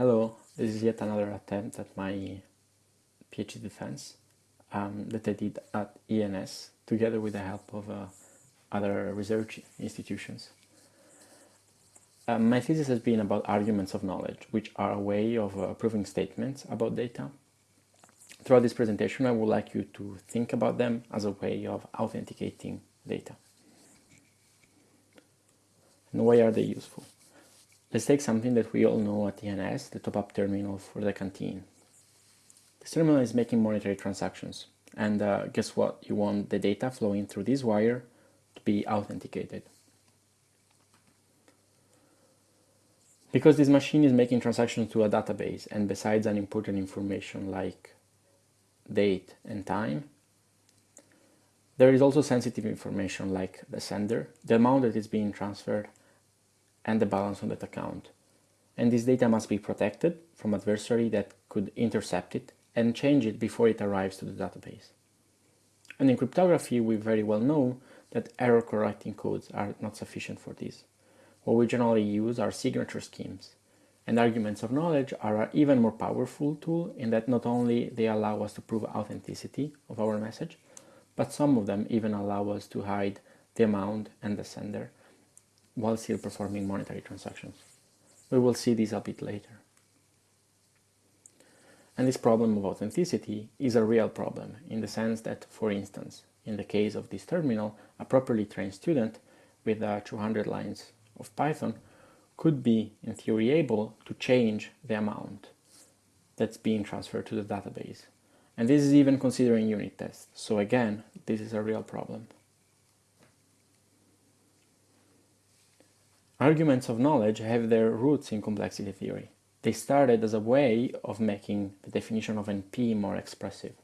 Hello, this is yet another attempt at my PhD defense um, that I did at ENS together with the help of uh, other research institutions. Um, my thesis has been about arguments of knowledge, which are a way of uh, proving statements about data. Throughout this presentation, I would like you to think about them as a way of authenticating data. And why are they useful? Let's take something that we all know at ENS, the top-up terminal for the canteen. This terminal is making monetary transactions. And uh, guess what? You want the data flowing through this wire to be authenticated. Because this machine is making transactions to a database and besides an important information like date and time, there is also sensitive information like the sender, the amount that is being transferred, and the balance on that account. And this data must be protected from adversary that could intercept it and change it before it arrives to the database. And in cryptography, we very well know that error correcting codes are not sufficient for this. What we generally use are signature schemes. And arguments of knowledge are an even more powerful tool in that not only they allow us to prove authenticity of our message, but some of them even allow us to hide the amount and the sender while still performing monetary transactions. We will see this a bit later. And this problem of authenticity is a real problem in the sense that, for instance, in the case of this terminal, a properly trained student with uh, 200 lines of Python could be, in theory, able to change the amount that's being transferred to the database. And this is even considering unit tests. So again, this is a real problem. Arguments of knowledge have their roots in complexity theory. They started as a way of making the definition of NP more expressive.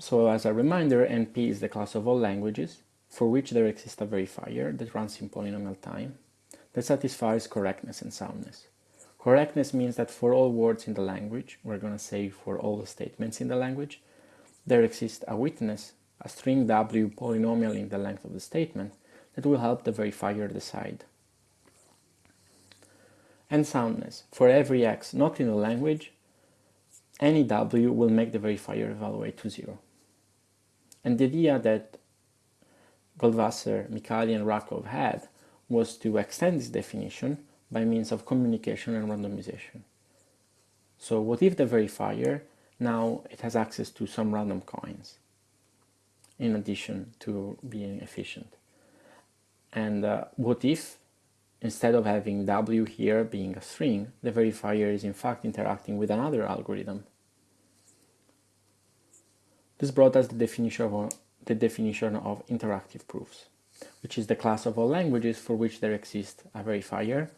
So as a reminder, NP is the class of all languages for which there exists a verifier that runs in polynomial time that satisfies correctness and soundness. Correctness means that for all words in the language, we're going to say for all the statements in the language, there exists a witness, a string W polynomial in the length of the statement that will help the verifier decide. And soundness. For every x not in the language, any w will make the verifier evaluate to zero. And the idea that Goldwasser, Micali and Rackoff had was to extend this definition by means of communication and randomization. So what if the verifier now it has access to some random coins in addition to being efficient? And uh, what if, instead of having w here being a string, the verifier is in fact interacting with another algorithm? This brought us the definition of, the definition of interactive proofs, which is the class of all languages for which there exists a verifier,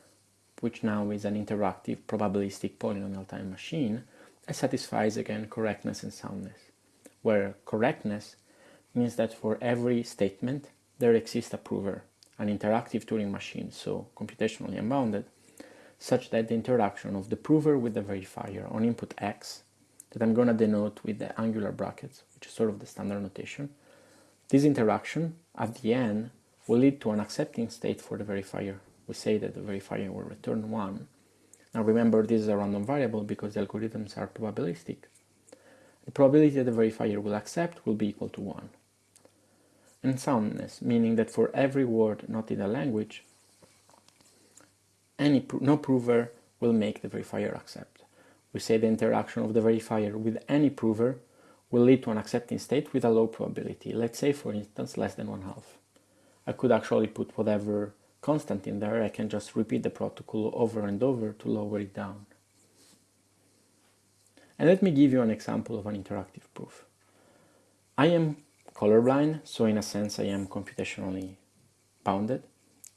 which now is an interactive probabilistic polynomial time machine, that satisfies again correctness and soundness, where correctness means that for every statement there exists a prover, an interactive Turing machine, so computationally unbounded, such that the interaction of the prover with the verifier on input x, that I'm going to denote with the angular brackets, which is sort of the standard notation, this interaction at the end will lead to an accepting state for the verifier. We say that the verifier will return 1. Now remember this is a random variable because the algorithms are probabilistic. The probability that the verifier will accept will be equal to 1 and soundness, meaning that for every word not in a language, any no prover will make the verifier accept. We say the interaction of the verifier with any prover will lead to an accepting state with a low probability, let's say for instance less than one half. I could actually put whatever constant in there, I can just repeat the protocol over and over to lower it down. And let me give you an example of an interactive proof. I am colorblind, so in a sense I am computationally bounded.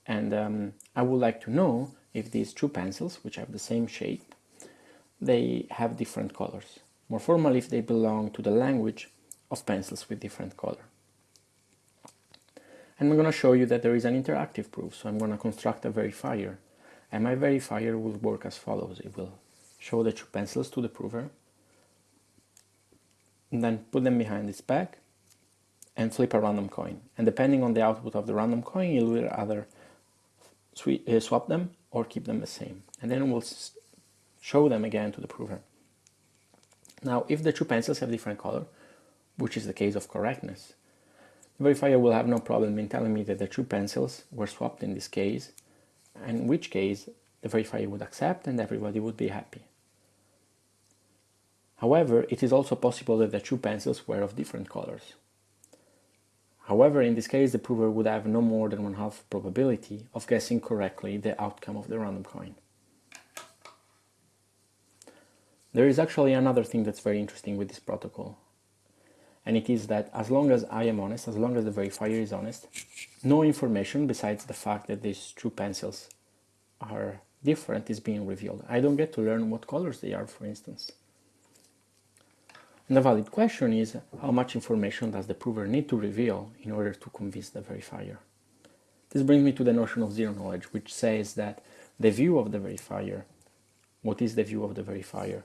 And um, I would like to know if these two pencils, which have the same shape, they have different colors. More formally, if they belong to the language of pencils with different color. And I'm going to show you that there is an interactive proof, so I'm going to construct a verifier. And my verifier will work as follows. It will show the two pencils to the prover, and then put them behind its back, and flip a random coin. And depending on the output of the random coin, you'll either uh, swap them or keep them the same. And then we'll show them again to the prover. Now, if the two pencils have different color, which is the case of correctness, the verifier will have no problem in telling me that the two pencils were swapped in this case, in which case the verifier would accept and everybody would be happy. However, it is also possible that the two pencils were of different colors. However, in this case, the prover would have no more than one half probability of guessing correctly the outcome of the random coin. There is actually another thing that's very interesting with this protocol. And it is that as long as I am honest, as long as the verifier is honest, no information besides the fact that these two pencils are different is being revealed. I don't get to learn what colors they are, for instance. And the valid question is, how much information does the prover need to reveal in order to convince the verifier? This brings me to the notion of zero knowledge, which says that the view of the verifier, what is the view of the verifier?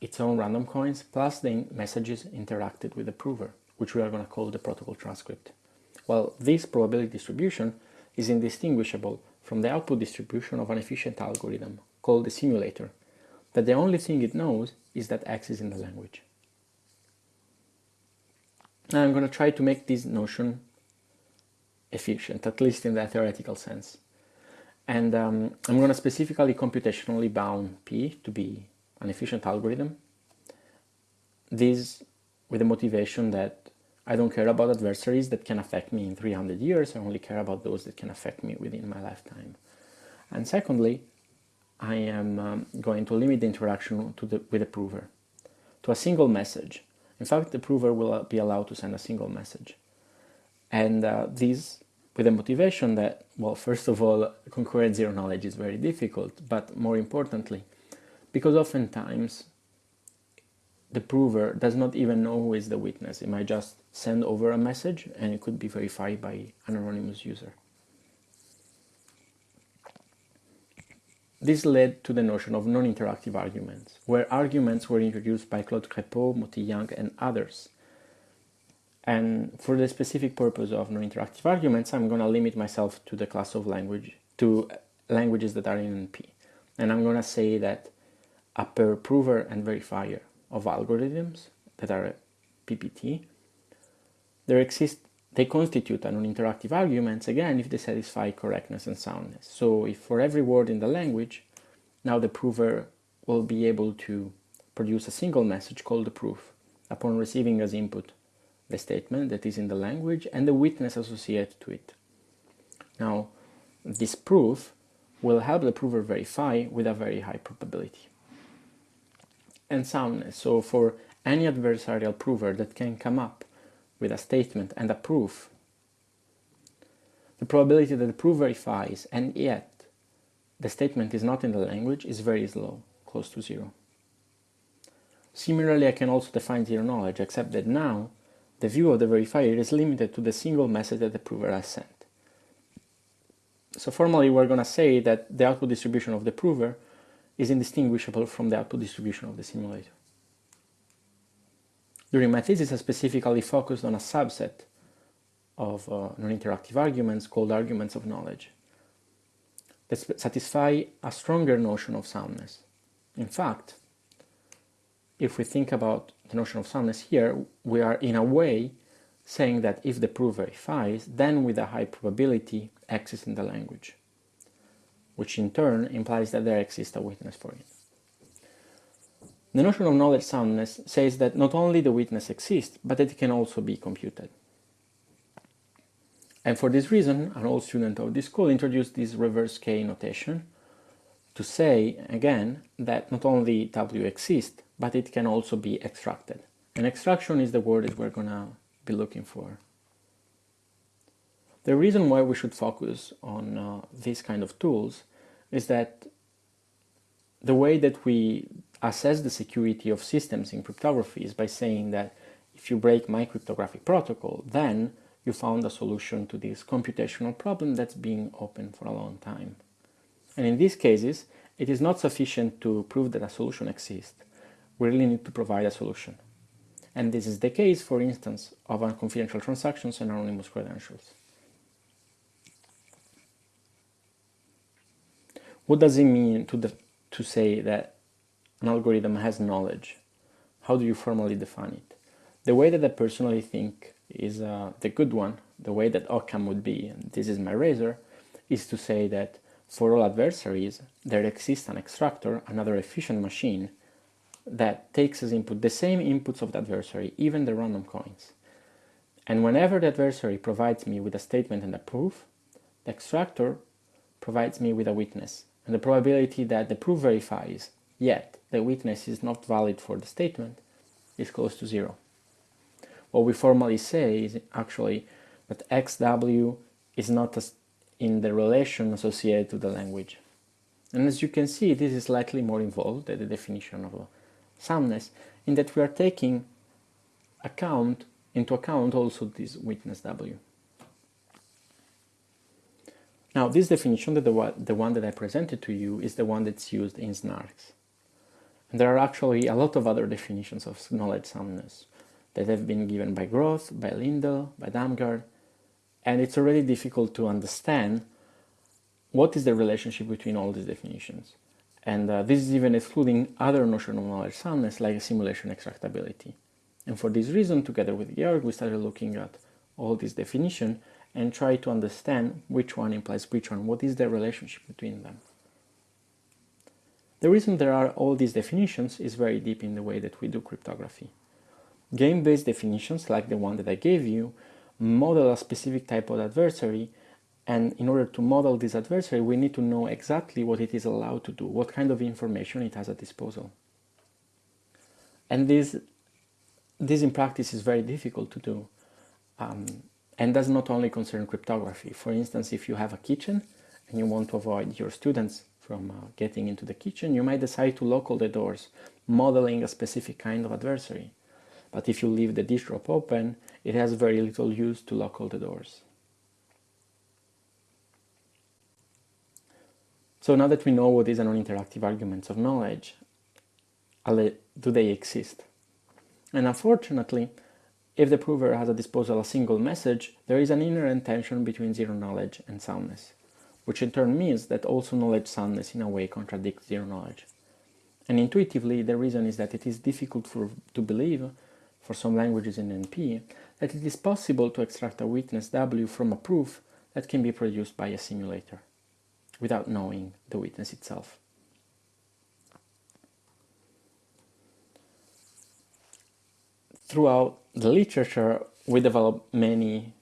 Its own random coins plus the messages interacted with the prover, which we are going to call the protocol transcript. Well, this probability distribution is indistinguishable from the output distribution of an efficient algorithm called the simulator, that the only thing it knows is that X is in the language. Now I'm going to try to make this notion efficient, at least in the theoretical sense. And um, I'm going to specifically computationally bound P to be an efficient algorithm. This with the motivation that I don't care about adversaries that can affect me in 300 years, I only care about those that can affect me within my lifetime. And secondly, I am um, going to limit the interaction to the, with the prover to a single message. In fact, the prover will be allowed to send a single message. And uh, this with the motivation that, well, first of all, concurrent zero knowledge is very difficult, but more importantly, because oftentimes the prover does not even know who is the witness. It might just send over a message and it could be verified by an anonymous user. This led to the notion of non-interactive arguments, where arguments were introduced by Claude Crépeau, Motillant, and others. And for the specific purpose of non-interactive arguments, I'm going to limit myself to the class of language, to languages that are in NP. And I'm going to say that a prover and verifier of algorithms that are PPT, there exist they constitute an non-interactive arguments, again, if they satisfy correctness and soundness. So if for every word in the language, now the prover will be able to produce a single message called the proof upon receiving as input the statement that is in the language and the witness associated to it. Now, this proof will help the prover verify with a very high probability. And soundness, so for any adversarial prover that can come up with a statement and a proof, the probability that the proof verifies and yet the statement is not in the language is very low, close to zero. Similarly, I can also define zero knowledge, except that now the view of the verifier is limited to the single message that the prover has sent. So formally, we're going to say that the output distribution of the prover is indistinguishable from the output distribution of the simulator. During my thesis, I specifically focused on a subset of uh, non-interactive arguments called arguments of knowledge that satisfy a stronger notion of soundness. In fact, if we think about the notion of soundness here, we are in a way saying that if the proof verifies, then with a high probability X is in the language, which in turn implies that there exists a witness for it. The notion of knowledge soundness says that not only the witness exists, but that it can also be computed. And for this reason, an old student of this school introduced this reverse K notation to say, again, that not only W exists, but it can also be extracted. And extraction is the word that we're going to be looking for. The reason why we should focus on uh, these kind of tools is that the way that we assess the security of systems in cryptography is by saying that if you break my cryptographic protocol, then you found a solution to this computational problem that's been open for a long time. And in these cases, it is not sufficient to prove that a solution exists. We really need to provide a solution. And this is the case, for instance, of unconfidential transactions and anonymous credentials. what does it mean to, the, to say that an algorithm has knowledge? How do you formally define it? The way that I personally think is uh, the good one, the way that Occam would be, and this is my razor, is to say that for all adversaries, there exists an extractor, another efficient machine, that takes as input the same inputs of the adversary, even the random coins. And whenever the adversary provides me with a statement and a proof, the extractor provides me with a witness. And the probability that the proof verifies, yet the witness is not valid for the statement, is close to zero. What we formally say is actually that XW is not in the relation associated to the language. And as you can see, this is slightly more involved than the definition of soundness, in that we are taking account into account also this witness W. Now this definition, the, the one that I presented to you, is the one that's used in SNARKs. And there are actually a lot of other definitions of knowledge soundness that have been given by Groth, by Lindell, by Damgard, and it's already difficult to understand what is the relationship between all these definitions. And uh, this is even excluding other notions of knowledge soundness like simulation extractability. And for this reason, together with Georg, we started looking at all these definitions and try to understand which one implies which one, what is the relationship between them. The reason there are all these definitions is very deep in the way that we do cryptography. Game-based definitions, like the one that I gave you, model a specific type of adversary and in order to model this adversary we need to know exactly what it is allowed to do, what kind of information it has at disposal. And this, this in practice is very difficult to do um, and does not only concern cryptography. For instance, if you have a kitchen and you want to avoid your students from uh, getting into the kitchen, you might decide to lock all the doors, modeling a specific kind of adversary. But if you leave the dish drop open, it has very little use to lock all the doors. So now that we know what is a non-interactive arguments of knowledge, do they exist? And unfortunately, if the prover has at disposal a single message, there is an inherent tension between zero knowledge and soundness, which in turn means that also knowledge soundness in a way contradicts zero knowledge. And intuitively, the reason is that it is difficult for, to believe for some languages in NP that it is possible to extract a witness W from a proof that can be produced by a simulator without knowing the witness itself. Throughout the literature, we develop many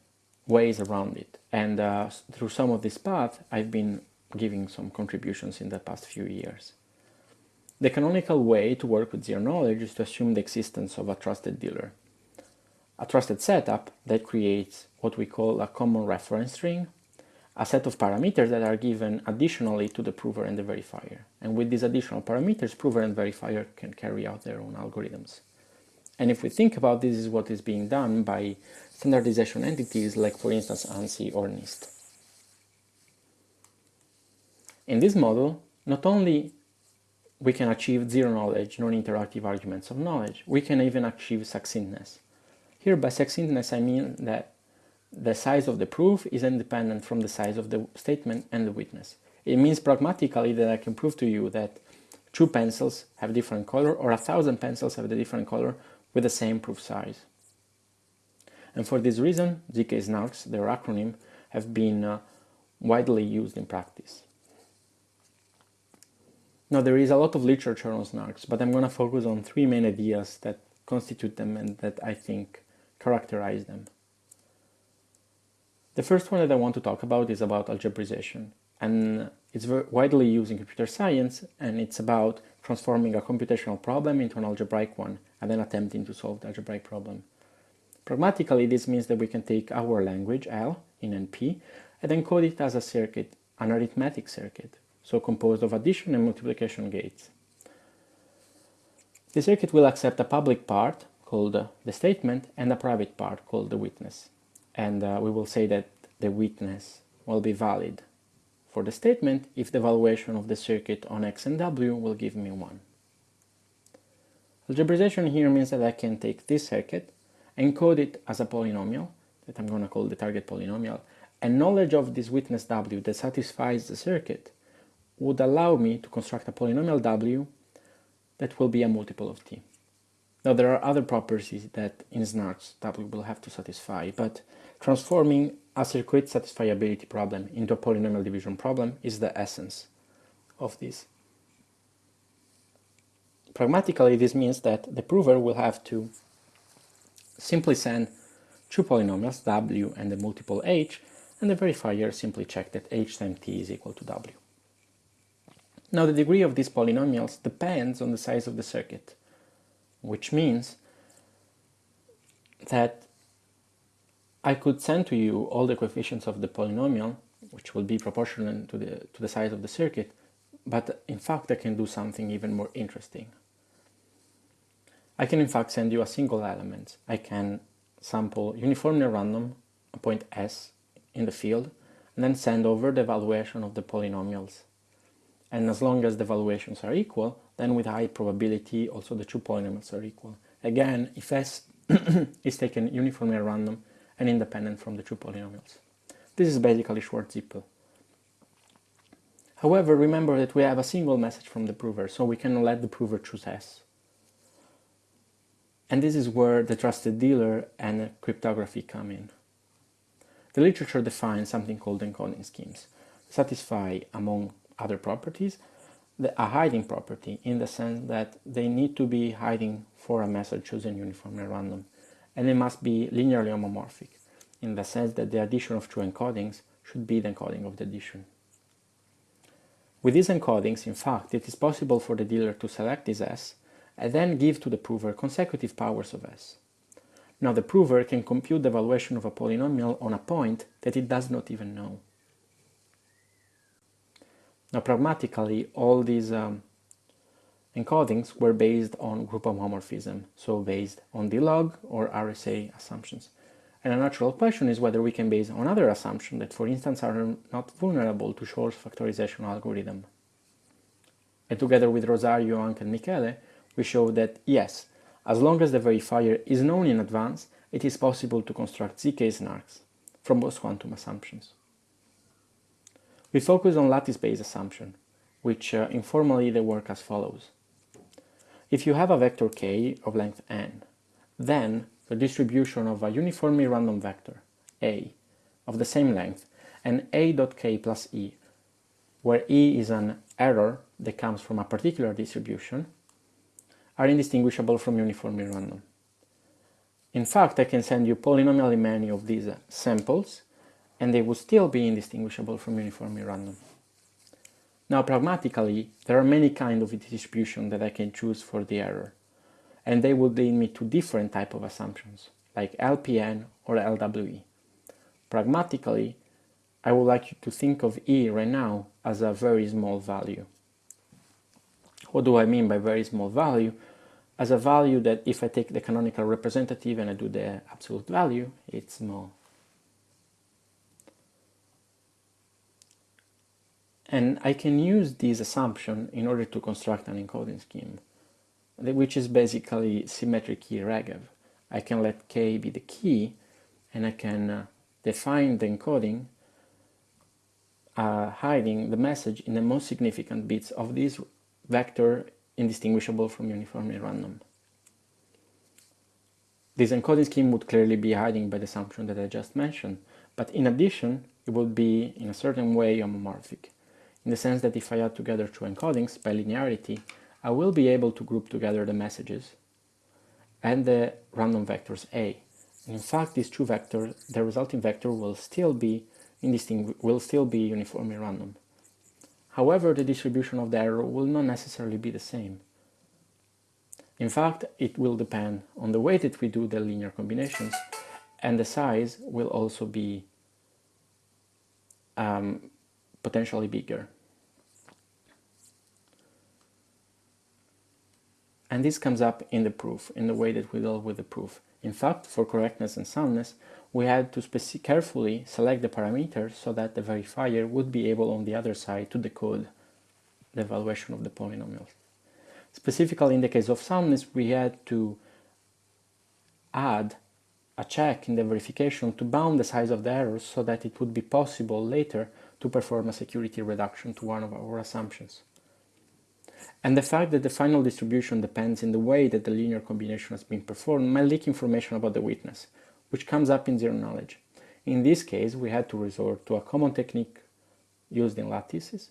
ways around it. And uh, through some of this path, I've been giving some contributions in the past few years. The canonical way to work with zero knowledge is to assume the existence of a trusted dealer. A trusted setup that creates what we call a common reference string, a set of parameters that are given additionally to the prover and the verifier. And with these additional parameters, prover and verifier can carry out their own algorithms. And if we think about this is what is being done by standardization entities like for instance ANSI or NIST. In this model, not only we can achieve zero knowledge, non-interactive arguments of knowledge. We can even achieve succinctness. Here by succinctness I mean that the size of the proof is independent from the size of the statement and the witness. It means pragmatically that I can prove to you that two pencils have different color or a thousand pencils have a different color with the same proof size. And for this reason, ZK SNARKs, their acronym, have been uh, widely used in practice. Now there is a lot of literature on snarks, but I'm going to focus on three main ideas that constitute them and that I think characterize them. The first one that I want to talk about is about algebraization, and it's widely used in computer science, and it's about transforming a computational problem into an algebraic one, and then attempting to solve the algebraic problem. Pragmatically, this means that we can take our language, L, in NP, and encode it as a circuit, an arithmetic circuit, so composed of addition and multiplication gates. The circuit will accept a public part, called the statement, and a private part, called the witness. And uh, we will say that the witness will be valid for the statement if the valuation of the circuit on x and w will give me 1. Algebraization here means that I can take this circuit, encode it as a polynomial, that I'm going to call the target polynomial, and knowledge of this witness w that satisfies the circuit would allow me to construct a polynomial w that will be a multiple of t. Now there are other properties that in SNARKs w will have to satisfy, but transforming a circuit satisfiability problem into a polynomial division problem is the essence of this. Pragmatically, this means that the prover will have to simply send two polynomials, w and the multiple h, and the verifier simply check that h times t is equal to w. Now the degree of these polynomials depends on the size of the circuit, which means that I could send to you all the coefficients of the polynomial, which will be proportional to the, to the size of the circuit, but in fact I can do something even more interesting. I can in fact send you a single element. I can sample uniformly random a point s in the field and then send over the evaluation of the polynomials. And as long as the evaluations are equal, then with high probability also the two polynomials are equal. Again, if s is taken uniformly random and independent from the two polynomials. This is basically Schwartz-Zippel. However, remember that we have a single message from the prover, so we can let the prover choose S. And this is where the trusted dealer and cryptography come in. The literature defines something called encoding schemes, satisfy, among other properties, the, a hiding property in the sense that they need to be hiding for a message chosen uniformly random, and they must be linearly homomorphic, in the sense that the addition of two encodings should be the encoding of the addition. With these encodings, in fact, it is possible for the dealer to select this S and then give to the prover consecutive powers of S. Now the prover can compute the evaluation of a polynomial on a point that it does not even know. Now pragmatically, all these um, encodings were based on group homomorphism, so based on D-log or RSA assumptions. And a natural question is whether we can base on other assumptions that, for instance, are not vulnerable to Shor's factorization algorithm. And together with Rosario, Anca, and Michele, we show that yes, as long as the verifier is known in advance, it is possible to construct ZK SNARKs from post-quantum assumptions. We focus on lattice-based assumption, which uh, informally they work as follows. If you have a vector k of length n, then the distribution of a uniformly random vector, a, of the same length, and a dot k plus e, where e is an error that comes from a particular distribution, are indistinguishable from uniformly random. In fact, I can send you polynomially many of these samples, and they would still be indistinguishable from uniformly random. Now, pragmatically, there are many kinds of distribution that I can choose for the error, and they would lead me to different type of assumptions, like LPN or LWE. Pragmatically, I would like you to think of E right now as a very small value. What do I mean by very small value? As a value that if I take the canonical representative and I do the absolute value, it's small. And I can use this assumption in order to construct an encoding scheme, which is basically symmetric key Regev. I can let k be the key, and I can uh, define the encoding uh, hiding the message in the most significant bits of this vector indistinguishable from uniformly random. This encoding scheme would clearly be hiding by the assumption that I just mentioned, but in addition, it would be in a certain way homomorphic in the sense that if I add together two encodings by linearity, I will be able to group together the messages and the random vectors A. And in fact, these two vectors, the resulting vector will still be will still be uniformly random. However, the distribution of the error will not necessarily be the same. In fact, it will depend on the way that we do the linear combinations and the size will also be um, potentially bigger. And this comes up in the proof, in the way that we deal with the proof. In fact, for correctness and soundness, we had to carefully select the parameters so that the verifier would be able on the other side to decode the evaluation of the polynomials. Specifically in the case of soundness, we had to add a check in the verification to bound the size of the errors so that it would be possible later to perform a security reduction to one of our assumptions. And the fact that the final distribution depends in the way that the linear combination has been performed might leak information about the witness, which comes up in zero knowledge. In this case, we had to resort to a common technique used in lattices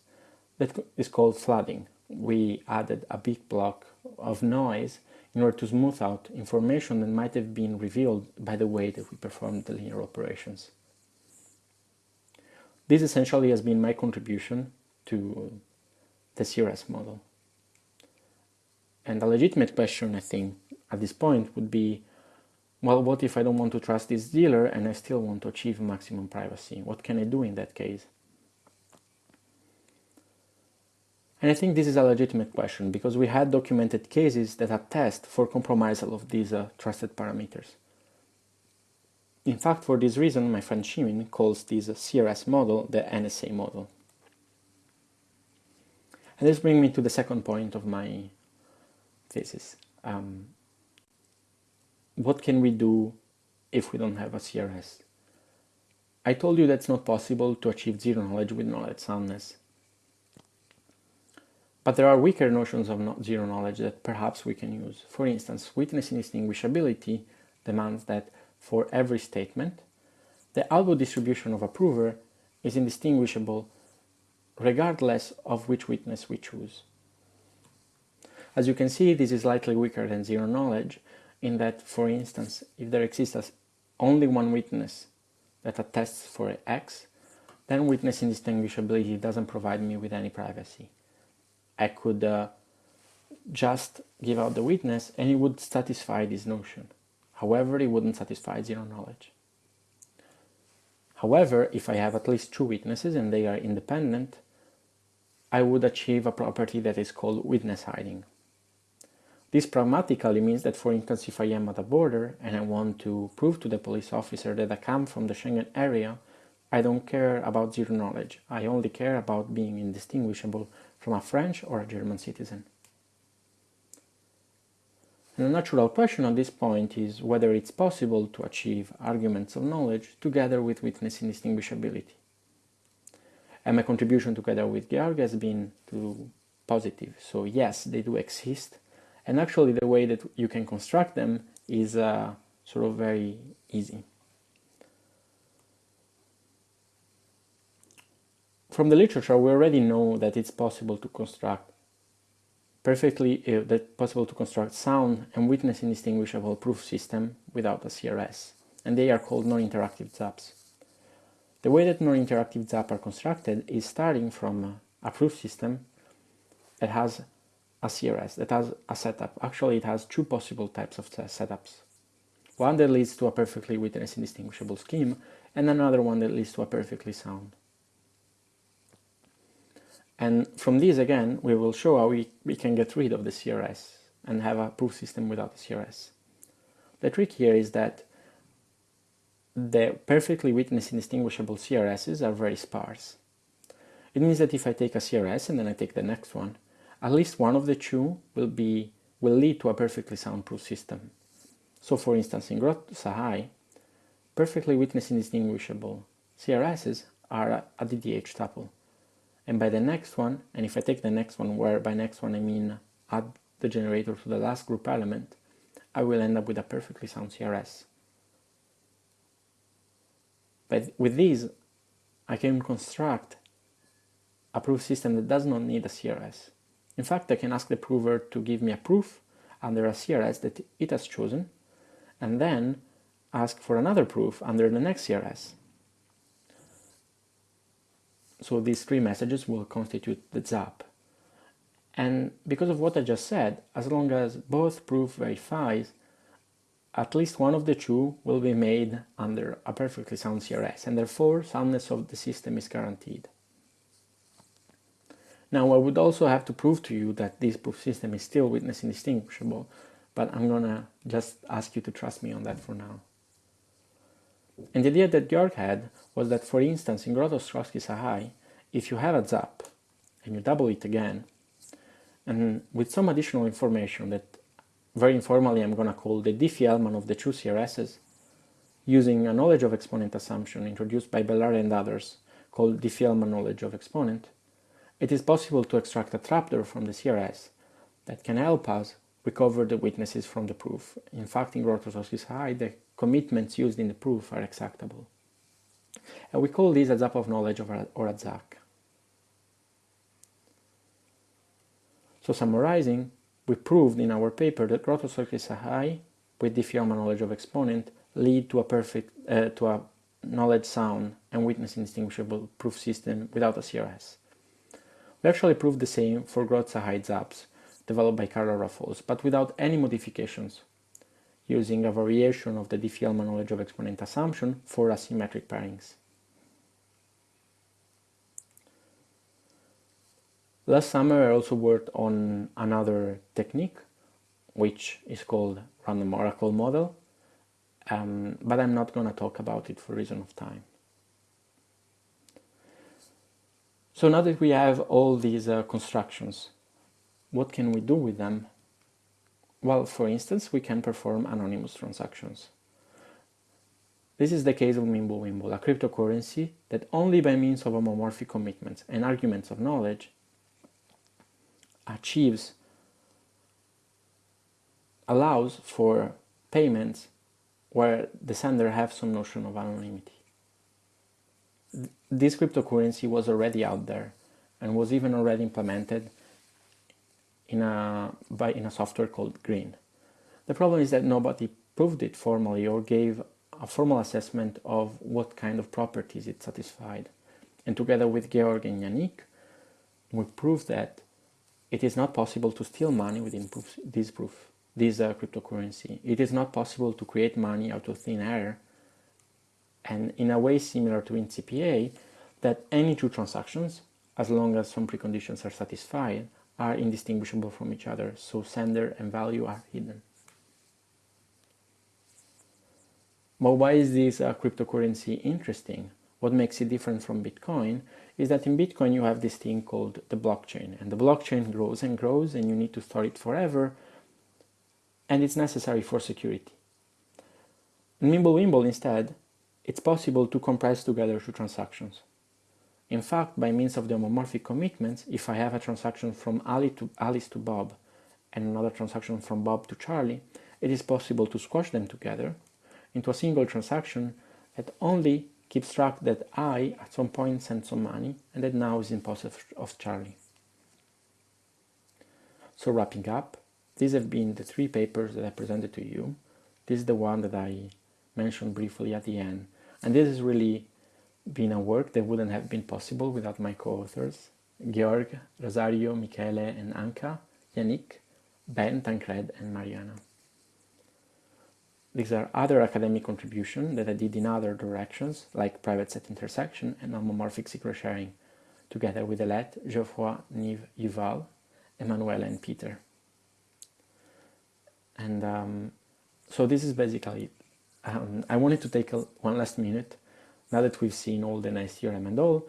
that is called flooding. We added a big block of noise in order to smooth out information that might have been revealed by the way that we performed the linear operations. This essentially has been my contribution to the CRS model. And a legitimate question, I think, at this point would be, well, what if I don't want to trust this dealer and I still want to achieve maximum privacy? What can I do in that case? And I think this is a legitimate question because we had documented cases that attest for compromisal of these uh, trusted parameters. In fact, for this reason, my friend Shimin calls this CRS model the NSA model. And this brings me to the second point of my thesis. Um, what can we do if we don't have a CRS? I told you that's not possible to achieve zero knowledge with knowledge soundness. But there are weaker notions of not zero knowledge that perhaps we can use. For instance, witness indistinguishability demands that for every statement, the output distribution of a prover is indistinguishable regardless of which witness we choose. As you can see, this is slightly weaker than zero knowledge in that, for instance, if there exists only one witness that attests for X, then witness indistinguishability doesn't provide me with any privacy. I could uh, just give out the witness and it would satisfy this notion. However, it wouldn't satisfy zero knowledge. However, if I have at least two witnesses and they are independent, I would achieve a property that is called witness hiding. This pragmatically means that, for instance, if I am at a border and I want to prove to the police officer that I come from the Schengen area, I don't care about zero knowledge. I only care about being indistinguishable from a French or a German citizen. And a natural question at this point is whether it's possible to achieve arguments of knowledge together with witness indistinguishability. And my contribution together with Georg has been to positive. So yes, they do exist. And actually the way that you can construct them is uh, sort of very easy. From the literature, we already know that it's possible to construct perfectly uh, that possible to construct sound and witness indistinguishable proof system without a CRS, and they are called non-interactive ZAPs. The way that non-interactive zaps are constructed is starting from a proof system that has a CRS, that has a setup. Actually, it has two possible types of setups. One that leads to a perfectly witness indistinguishable scheme, and another one that leads to a perfectly sound. And from this again, we will show how we, we can get rid of the CRS and have a proof system without the CRS. The trick here is that the perfectly witness indistinguishable CRSs are very sparse. It means that if I take a CRS and then I take the next one, at least one of the two will be will lead to a perfectly soundproof system. So for instance, in Groth Sahai, perfectly witness indistinguishable CRSs are a DDH tuple and by the next one, and if I take the next one, where by next one I mean add the generator to the last group element, I will end up with a perfectly sound CRS. But with these, I can construct a proof system that does not need a CRS. In fact, I can ask the prover to give me a proof under a CRS that it has chosen, and then ask for another proof under the next CRS. So these three messages will constitute the ZAP. And because of what I just said, as long as both proof verifies, at least one of the two will be made under a perfectly sound CRS, and therefore soundness of the system is guaranteed. Now I would also have to prove to you that this proof system is still witness indistinguishable, but I'm gonna just ask you to trust me on that for now. And the idea that Georg had was that, for instance, in Groth-Sahai, if you have a ZAP and you double it again, and with some additional information that very informally I'm to call the Diffie-Hellman of the two CRSs, using a knowledge of exponent assumption introduced by Bellare and others, called diffie-Hellman knowledge of exponent, it is possible to extract a trapdoor from the CRS that can help us recover the witnesses from the proof. In fact, in Groth-Sahai, the commitments used in the proof are extractable. And we call this a zap of knowledge or a ZAK. So summarizing, we proved in our paper that Groth-Sahai with diffie-Hellman knowledge of exponent lead to a perfect uh, to a knowledge sound and witness indistinguishable proof system without a CRS. We actually proved the same for Groth-Sahai zaps developed by Carla Rafols, but without any modifications, using a variation of the diffie-Hellman knowledge of exponent assumption for asymmetric pairings. Last summer I also worked on another technique, which is called random oracle model, um, but I'm not going to talk about it for reason of time. So now that we have all these uh, constructions, what can we do with them? Well, for instance, we can perform anonymous transactions. This is the case of Mimblewimble, a cryptocurrency that only by means of homomorphic commitments and arguments of knowledge achieves allows for payments where the sender has some notion of anonymity. This cryptocurrency was already out there and was even already implemented in a, by, in a software called Grin. The problem is that nobody proved it formally or gave a formal assessment of what kind of properties it satisfied. And together with Georg and Yannick, we proved that it is not possible to steal money within proof, this proof, this uh, cryptocurrency. It is not possible to create money out of thin air and in a way similar to IND-CPA that any two transactions, as long as some preconditions are satisfied, are indistinguishable from each other, so sender and value are hidden. But why is this uh, cryptocurrency interesting? What makes it different from Bitcoin is that in Bitcoin you have this thing called the blockchain and the blockchain grows and grows and you need to store it forever and it's necessary for security. Mimblewimble instead, it's possible to compress together two transactions. In fact, by means of the homomorphic commitments, if I have a transaction from Ali to Alice to Bob and another transaction from Bob to Charlie, it is possible to squash them together into a single transaction that only keeps track that I at some point sent some money and that now is in possession of Charlie. So wrapping up, these have been the three papers that I presented to you. This is the one that I mentioned briefly at the end. And this has really been a work that wouldn't have been possible without my co-authors, Georg, Rosario, Michele and Anca, Yannick, Ben, Tancred and Mariana. These are other academic contributions that I did in other directions, like private set intersection and homomorphic secret sharing, together with Alette, Geoffroy, Nive, Yuval, Emanuela and Peter. And um, so this is basically it. Um, I wanted to take a, one last minute, now that we've seen all the nice theorem and all,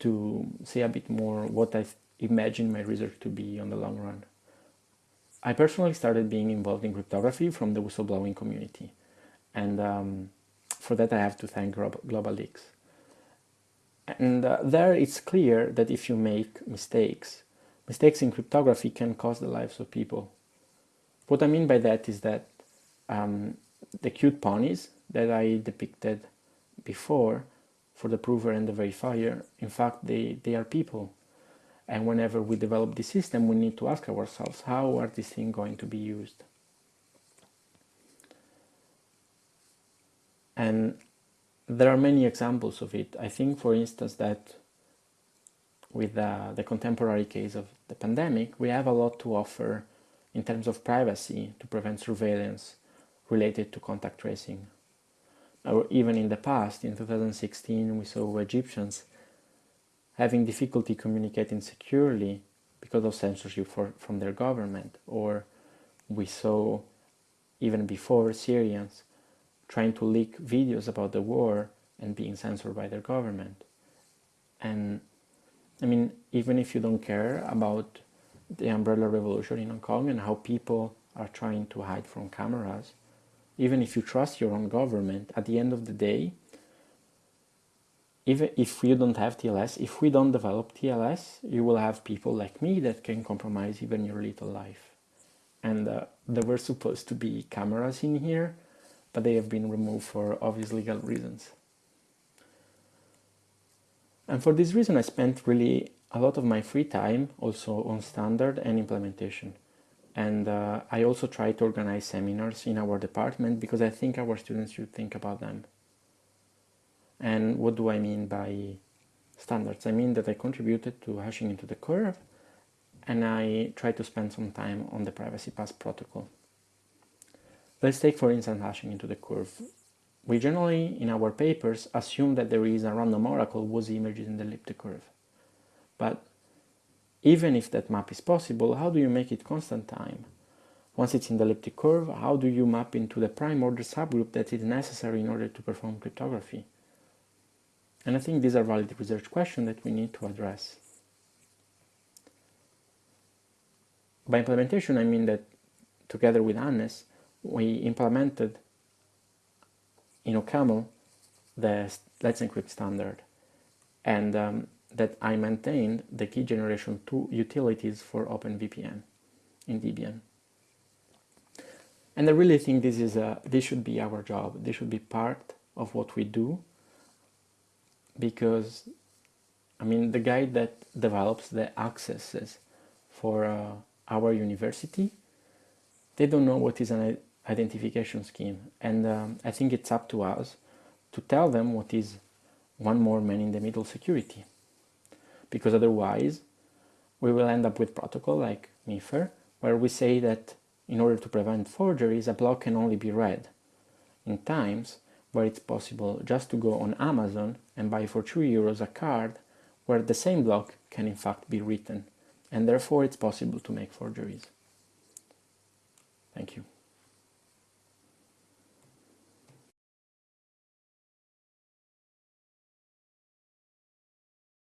to say a bit more what I imagine my research to be on the long run. I personally started being involved in cryptography from the whistleblowing community. And um, for that I have to thank GlobaLeaks. And uh, there it's clear that if you make mistakes, mistakes in cryptography can cost the lives of people. What I mean by that is that um, the cute ponies that I depicted before for the prover and the verifier, in fact, they, they are people. And whenever we develop the system, we need to ask ourselves, how are these things going to be used? And there are many examples of it. I think, for instance, that with uh, the contemporary case of the pandemic, we have a lot to offer in terms of privacy to prevent surveillance related to contact tracing. Or even in the past, in 2016, we saw Egyptians having difficulty communicating securely because of censorship for, from their government. Or we saw, even before, Syrians trying to leak videos about the war and being censored by their government. And I mean, even if you don't care about the umbrella revolution in Hong Kong and how people are trying to hide from cameras, even if you trust your own government, at the end of the day, even if you don't have TLS, if we don't develop TLS, you will have people like me that can compromise even your little life. And uh, there were supposed to be cameras in here, but they have been removed for obvious legal reasons. And for this reason, I spent really a lot of my free time also on standard and implementation. And uh, I also try to organize seminars in our department because I think our students should think about them. And what do I mean by standards? I mean that I contributed to hashing into the curve and I try to spend some time on the privacy pass protocol. Let's take for instance hashing into the curve. We generally in our papers assume that there is a random oracle whose image is in the elliptic curve. But even if that map is possible, how do you make it constant time? Once it's in the elliptic curve, how do you map into the prime order subgroup that is necessary in order to perform cryptography? And I think these are valid research questions that we need to address. By implementation, I mean that together with Hannes, we implemented in OCaml the Let's Encrypt standard and um, that I maintained the key generation 2 utilities for OpenVPN in Debian. And I really think this is a, this should be our job. This should be part of what we do because I mean the guy that develops the accesses for uh, our university they don't know what is an identification scheme and um, I think it's up to us to tell them what is one more man in the middle security because otherwise we will end up with protocol like MIFARE where we say that in order to prevent forgeries a block can only be read in times where it's possible just to go on Amazon and buy for 2 euros a card where the same block can in fact be written and therefore it's possible to make forgeries. Thank you.